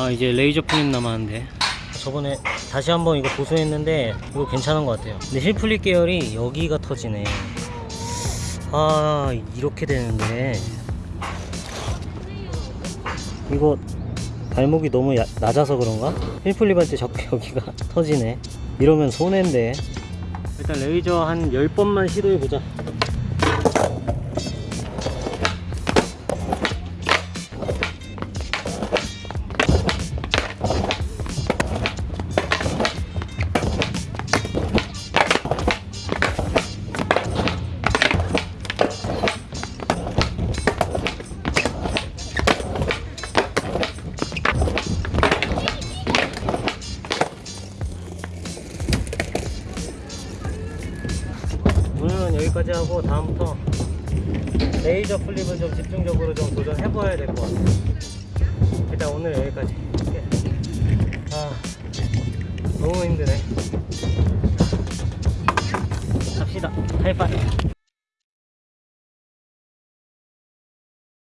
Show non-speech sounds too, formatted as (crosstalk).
아 이제 laser flip 남았는데. 저번에 다시 한번 이거 보수했는데 이거 괜찮은 것 같아요. 근데 heelflip 계열이 여기가 터지네 아 이렇게 되는데. 이거 발목이 너무 야- 낮아서 그런가? heelflip 할 때 자꾸 (laughs) 여기가 터지네 이러면 손해인데. 일단 laser 한 10번만 시도해보자 여기까지 하고 다음부터 레이저 플립을 좀 집중적으로 좀 도전해 봐야 될 것 같아요. 일단 오늘 여기까지. 아 너무 힘드네. 갑시다. 하이파이